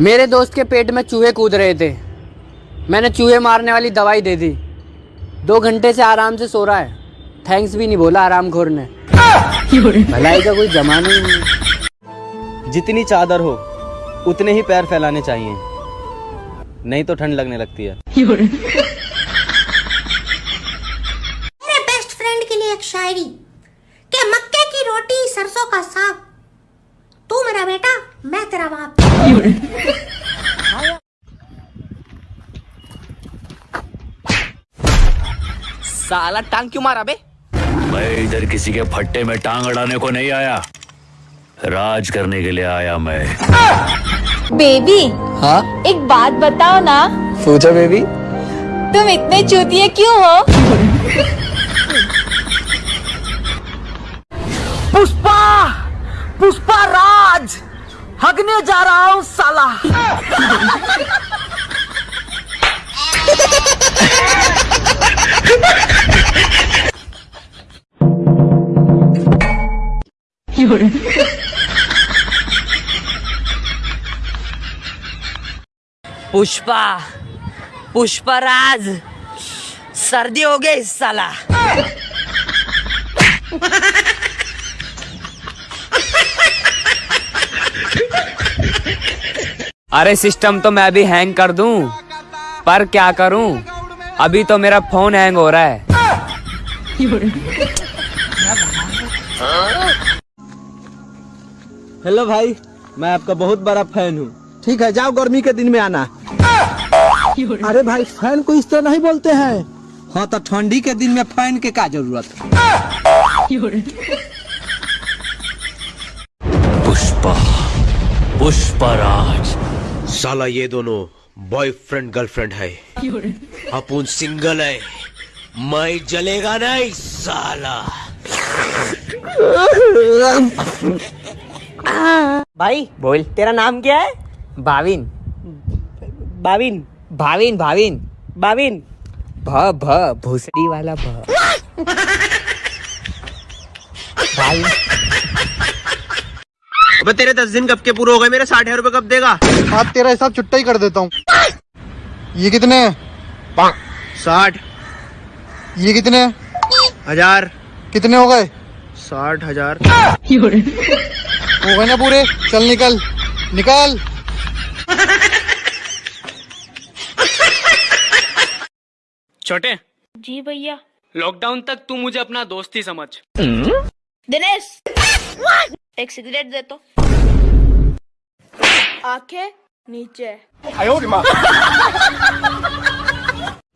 मेरे दोस्त के पेट में चूहे कूद रहे थे। मैंने चूहे मारने वाली दवाई दे दी। दो घंटे से आराम से सो रहा है। थैंक्स भी नहीं बोला आराम खोर ने। भलाई का कोई जमाना ही नहीं। जितनी चादर हो उतने ही पैर फैलाने चाहिए। नहीं तो ठंड लगने लगती है। मेरे बेस्ट फ्रेंड के लिए एक शायरी के मक्के की रोटी सरसों का साग। तू मेरा बेटा मैं तेरा बाप। साला टांग क्यों मारा बे? मैं इधर किसी के फट्टे में टांग अड़ाने को नहीं आया। राज करने के लिए आया मैं। बेबी हाँ? एक बात बताओ ना। पूछो बेबी। तुम इतने चूतिए क्यों हो? पुष्पा पुष्पा राज। हगने जा रहा हूँ साला। पुष्पा पुष्पा राज सर्दी हो गई साला। अरे सिस्टम तो मैं भी हैंग कर दूँ। पर क्या करूँ? अभी तो मेरा फ़ोन हैंग हो रहा है। हेलो भाई मैं आपका बहुत बड़ा फ़ैन हूँ। ठीक है जाओ गर्मी के दिन में आना। अरे भाई फ़ैन को इस तरह नहीं बोलते हैं। हाँ तो ठंडी के दिन में फ़ैन के क्या ज़रूरत पुष्पा पुष्पा राज साला ये दोनों बॉयफ्रेंड गर्लफ्रेंड है। अपुन सिंगल है। मैं जलेगा नहीं साला। भाई बोल। तेरा नाम क्या है? भाविन। भाविन। भाविन भाविन। भाविन। भ भ भूसड़ी वाला भ। भाई। अबे तेरे दस दिन कब के पूरे हो गए मेरे साठ हज़ार रुपए कब देगा? आज तेरा हिसाब छुट्टा ही कर देता हूँ। ये कितने साठ। ये कितने हज़ार। कितने हो गए? साठ हज़ार। हो गए ना पूरे? चल निकल। निकल। छोटे। जी भैया। लॉकडाउन तक तू मुझे अपना दोस्त ही समझ। दिनेश। एक सिगरेट दे तो आँखें नीचे।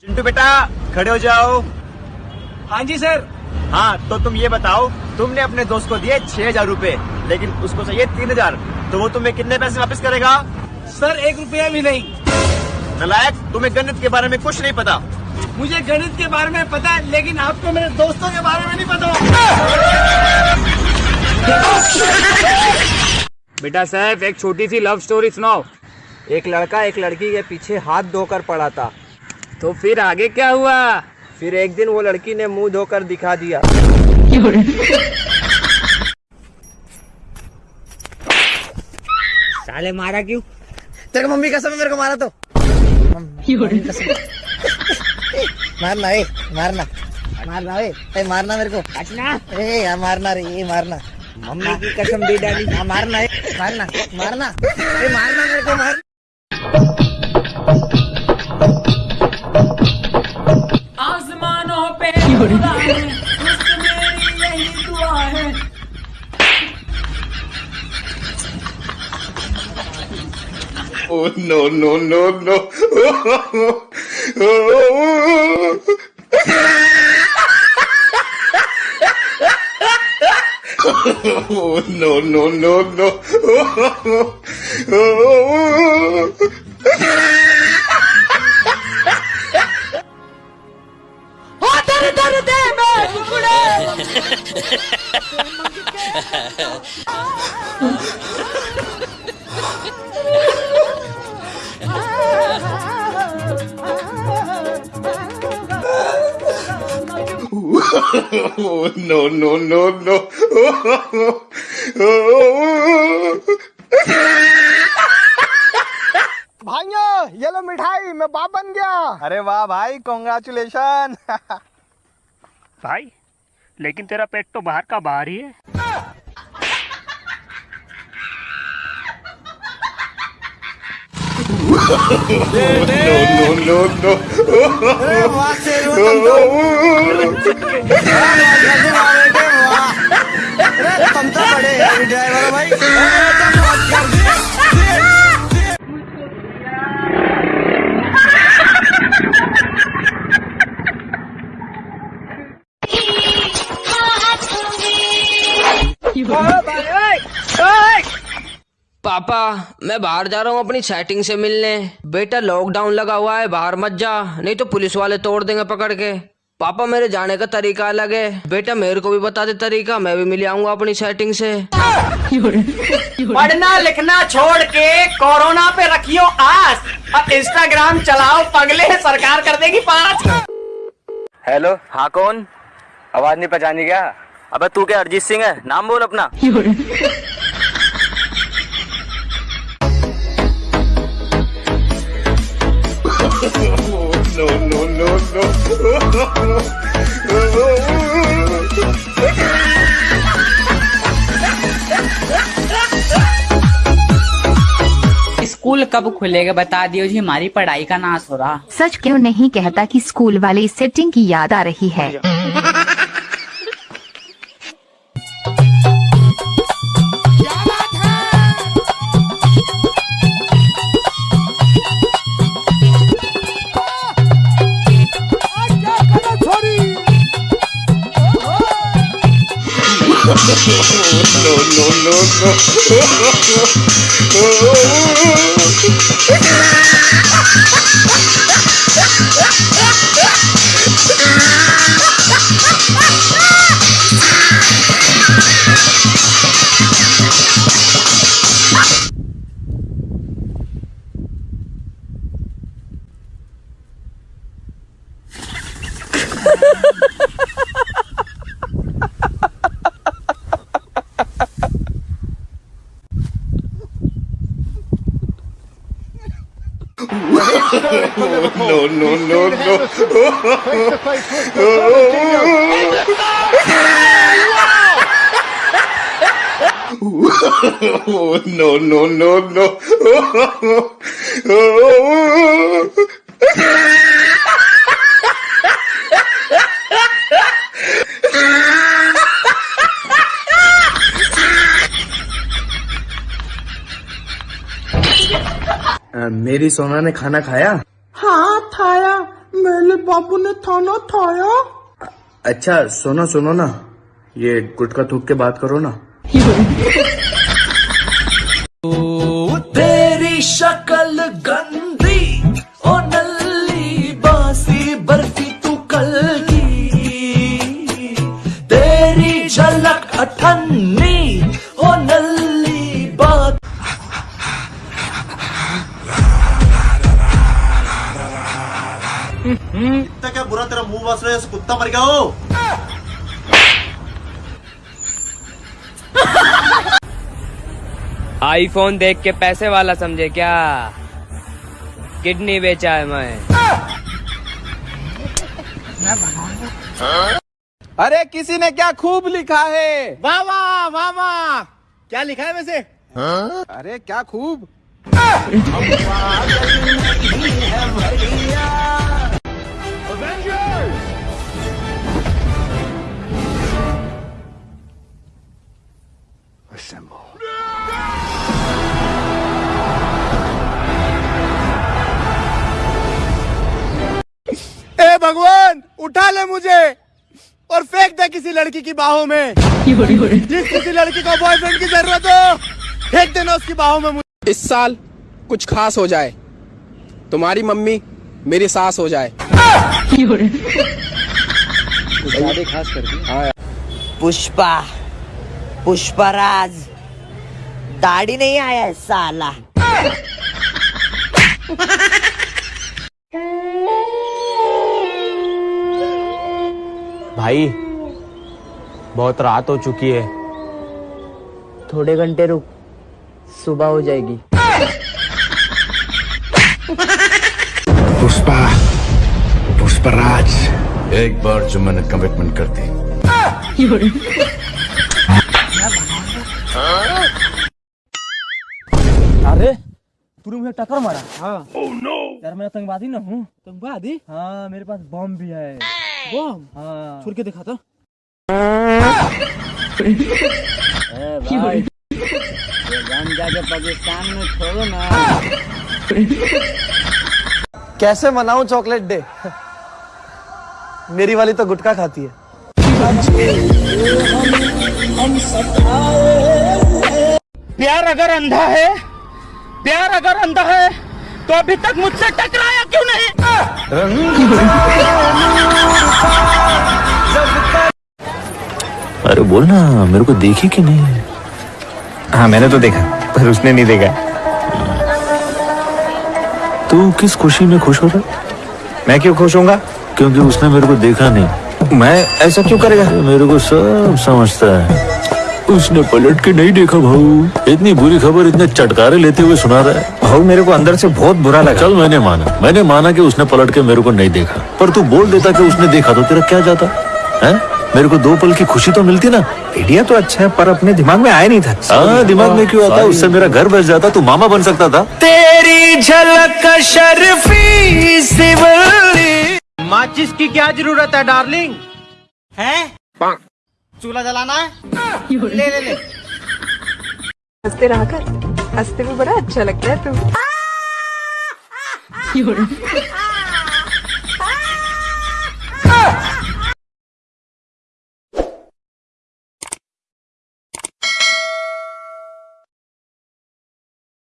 चिंटू बेटा खड़े हो जाओ। हाँ जी सर। हाँ तो तुम ये बताओ तुमने अपने दोस्त को दिए छह हज़ार रूपए लेकिन उसको चाहिए तीन हज़ार तो वो तुम्हें कितने पैसे वापस करेगा? सर एक रुपया भी नहीं। नलायक तुम्हें गणित के बारे में कुछ नहीं पता। मुझे गणित के बारे में पता है लेकिन आपको मेरे दोस्तों के बारे में नहीं पता। बेटा साहब एक छोटी सी लव स्टोरी सुनाओ। एक लड़का एक लड़की के पीछे हाथ धोकर पड़ा था। तो फिर आगे क्या हुआ? फिर एक दिन वो लड़की ने मुँह धोकर दिखा दिया। साले मारा क्यों? तेरे को मम्मी कसम है मेरे को मारा तो। मारना ए मारना। मारना ए मारना मेरे को। ए मारना रे ये मारना। मम्मी की कसम दे डाली हाँ, मारना है मारना मारना। ए, मारना मेरे को मार। आसमानों पे Oh no no no no! oh, no, no, no, no. Oh, oh, oh. no, no, no, no. भाइयों ये लो मिठाई मैं बाप बन गया। अरे वाह भाई कॉन्ग्रेचुलेशन भाई लेकिन तेरा पेट तो बाहर का बाहर ही है। तुम तो बड़े ड्राइवर हो भाई पापा मैं बाहर जा रहा हूँ अपनी सेटिंग से मिलने। बेटा लॉकडाउन लगा हुआ है बाहर मत जा नहीं तो पुलिस वाले तोड़ देंगे पकड़ के। पापा मेरे जाने का तरीका अलग है। बेटा मेरे को भी बता दे तरीका मैं भी मिल आऊँगा अपनी सेटिंग से। पढ़ना लिखना छोड़ के कोरोना पे रखियो आस अब इंस्टाग्राम चलाओ पगले सरकार कर देगी पास। हेलो हाँ कौन? आवाज़ नहीं पहचानी क्या? अबे तू क्या अरिजीत सिंह है? नाम बोल अपना। स्कूल कब खुलेगा? बता दियो जी हमारी पढ़ाई का नाश हो रहा। सच क्यों नहीं कहता कि स्कूल वाले सेटिंग की याद आ रही है? no, no, no, no. Oh. no, no, no, no. Face to face with Ronaldinho. no, no, no, no. Oh, मेरी सोना ने खाना खाया? हाँ खाया। मेरे बाबू ने खाना खाया। अच्छा सोना सुनो ना। ये गुटका थूक के बात करो ना। तेरी शक्ल बस मर गया हो आईफोन देख के पैसे वाला समझे क्या? किडनी बेचा है मैं। अरे किसी ने क्या खूब लिखा है? वाह वाह वाह वाह। क्या लिखा है वैसे? अरे क्या खूब? ए भगवान उठा ले मुझे और फेंक दे किसी लड़की की बाहों में। जिस किसी लड़की को बॉयफ्रेंड की ज़रूरत हो फेंक देना उसकी बाहों में मुझे। इस साल कुछ खास हो जाए तुम्हारी मम्मी मेरी सास हो जाए। खास कर दी पुष्पा पुष्पराज दाढ़ी नहीं आया है साला। भाई बहुत रात हो चुकी है। थोड़े घंटे रुक सुबह हो जाएगी। पुष्पा पुष्पराज। एक बार जो मैंने कमिटमेंट कर दी। अरे तूने मुझे टक्कर मारा? हाँ। oh, no. यार मैं आतंकवादी ना हूँ। आतंकवादी हाँ मेरे पास बॉम्ब भी है। हाँ छुड़ के दिखा था। जाके पाकिस्तान में छोड़ो ना कैसे मनाऊं चॉकलेट डे? मेरी वाली तो गुटखा खाती है। प्यार अगर अंधा है प्यार अगर अंधा है तो अभी तक मुझसे टकराया क्यों नहीं? अरे बोल ना मेरे को देखी कि नहीं? हाँ मैंने तो देखा पर उसने नहीं देखा। तू किस खुशी में खुश होता मैं क्यों खुश होऊँगा? क्योंकि उसने मेरे को देखा नहीं। मैं ऐसा क्यों करेगा? मेरे को सब समझता है। उसने पलट के नहीं देखा भाऊ। इतनी बुरी खबर इतने चटकारे लेते हुए सुना रहा है। भाऊ मेरे को अंदर से बहुत बुरा लगा। चल मैंने माना। मैंने माना कि उसने पलट के मेरे को नहीं देखा। पर तू बोल देता कि उसने देखा तो तेरा क्या जाता? है? मेरे को दो पल की खुशी तो मिलती ना। आइडिया तो अच्छा है पर अपने दिमाग में आया नहीं था। हाँ दिमाग में क्यों आता? उससे मेरा घर बस जाता तू मामा बन सकता था। तेरी झलक शर्फी माचिस की क्या ज़रूरत है डार्लिंग? हैं? चूल्हा जलाना है ले ले ले हँसते रहा कर हँसते में बड़ा अच्छा लगता है तू